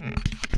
嗯。